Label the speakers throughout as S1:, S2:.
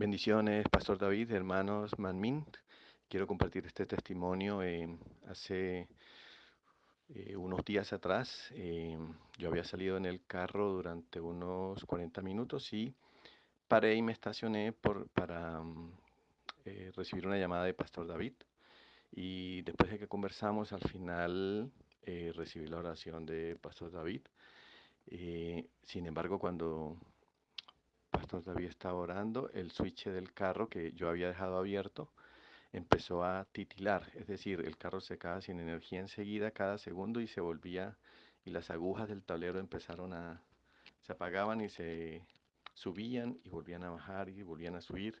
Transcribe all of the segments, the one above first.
S1: Bendiciones, Pastor David, hermanos Manmin. Quiero compartir este testimonio. Eh, hace eh, unos días atrás eh, yo había salido en el carro durante unos 40 minutos y paré y me estacioné por, para mm, recibir una llamada de Pastor David. Y después de que conversamos, al final recibí la oración de Pastor David. sin embargo, cuando David estaba orando, el switch del carro que yo había dejado abierto empezó a titilar, es decir, el carro se quedaba sin energía enseguida cada segundo y se volvía y las agujas del tablero empezaron a se apagaban y se subían y volvían a bajar y volvían a subir.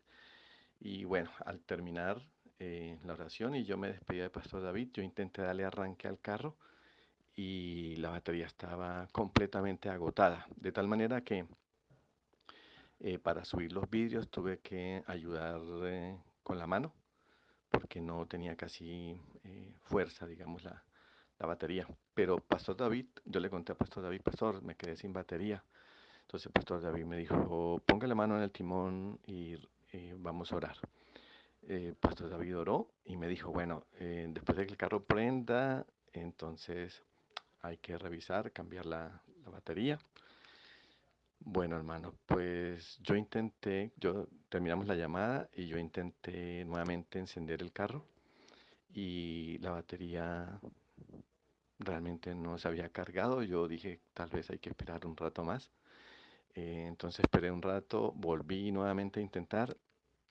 S1: Y bueno, al terminar eh, la oración y yo me despedí de Pastor David, yo intenté darle arranque al carro y la batería estaba completamente agotada, de tal manera que eh, para subir los vídeos tuve que ayudar eh, con la mano porque no tenía casi eh, fuerza, digamos, la, la, batería. Pero Pastor David, yo le conté a Pastor David, Pastor, me quedé sin batería. Entonces Pastor David me dijo, ponga la mano en el timón y vamos a orar. Pastor David oró y me dijo, bueno, después de que el carro prenda, entonces hay que revisar, cambiar la, la batería. Bueno, hermano, pues yo intenté, yo terminamos la llamada y yo intenté nuevamente encender el carro y la batería realmente no se había cargado. Yo dije, tal vez hay que esperar un rato más. Eh, entonces esperé un rato, volví nuevamente a intentar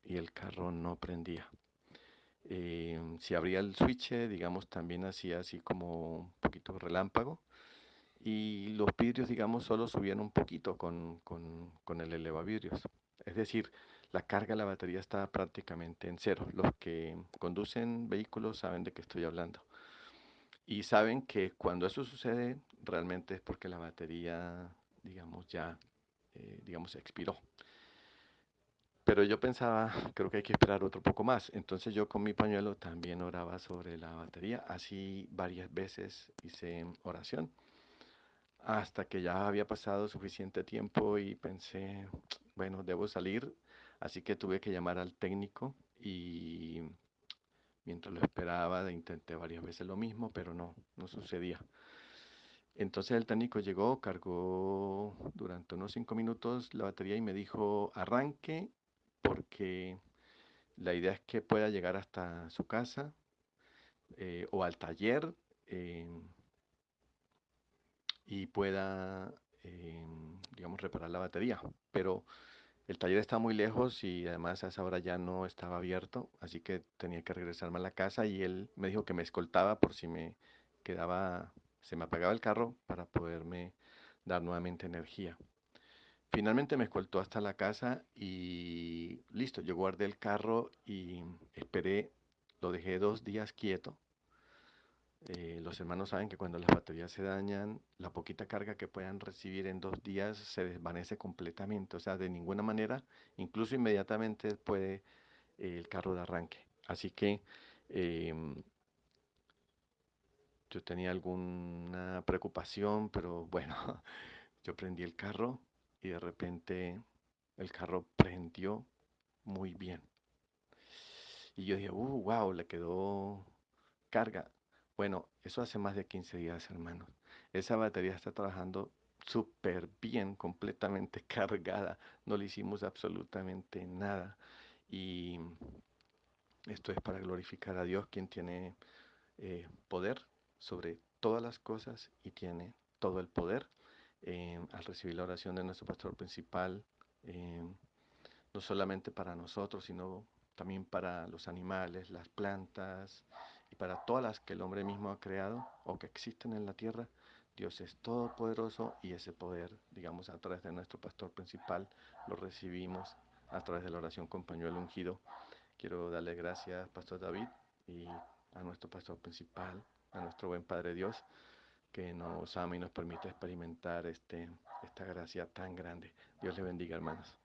S1: y el carro no prendía. Eh, si abría el switch, digamos, también hacía así como un poquito relámpago y los vidrios, digamos, solo subían un poquito con, con, con el elevavidrios. Es decir, la carga de la batería está prácticamente en cero. Los que conducen vehículos saben de qué estoy hablando. Y saben que cuando eso sucede, realmente es porque la batería, digamos, ya, eh, digamos, expiró. Pero yo pensaba, creo que hay que esperar otro poco más. Entonces yo con mi pañuelo también oraba sobre la batería. Así varias veces hice oración hasta que ya había pasado suficiente tiempo y pensé, bueno, debo salir, así que tuve que llamar al técnico y mientras lo esperaba intenté varias veces lo mismo, pero no, no sucedía. Entonces el técnico llegó, cargó durante unos cinco minutos la batería y me dijo, arranque porque la idea es que pueda llegar hasta su casa eh, o al taller. Eh, y pueda, em, digamos, reparar la batería. Pero el taller está muy lejos y además a esa hora ya no estaba abierto, así que tenía que regresarme a la casa y él me dijo que me escoltaba por si me quedaba, se me apagaba el carro para poderme dar nuevamente energía. Finalmente me escoltó hasta la casa y listo, yo guardé el carro y esperé, lo dejé dos días quieto eh, los hermanos saben que cuando las baterías se dañan, la poquita carga que puedan recibir en dos días se desvanece completamente. O sea, de ninguna manera, incluso inmediatamente puede eh, el carro de arranque. Así que em, yo tenía alguna preocupación, pero bueno, yo prendí el carro y de repente el carro prendió muy bien. Y yo dije, uh, wow, le quedó carga. Bueno, eso hace más de 15 días, hermanos. Esa batería está trabajando súper bien, completamente cargada. No le hicimos absolutamente nada. Y esto es para glorificar a Dios, quien tiene eh, poder sobre todas las cosas y tiene todo el poder. Eh, al recibir la oración de nuestro pastor principal, eh, no solamente para nosotros, sino también para los animales, las plantas, y para todas las que el hombre mismo ha creado o que existen en la tierra, Dios es todopoderoso y ese poder, digamos, a través de nuestro pastor principal, lo recibimos a través de la oración con pañuelo ungido. Quiero darle gracias, Pastor David, y a nuestro pastor principal, a nuestro buen Padre Dios, que nos ama y nos permite experimentar este, esta gracia tan grande. Dios le bendiga, hermanos.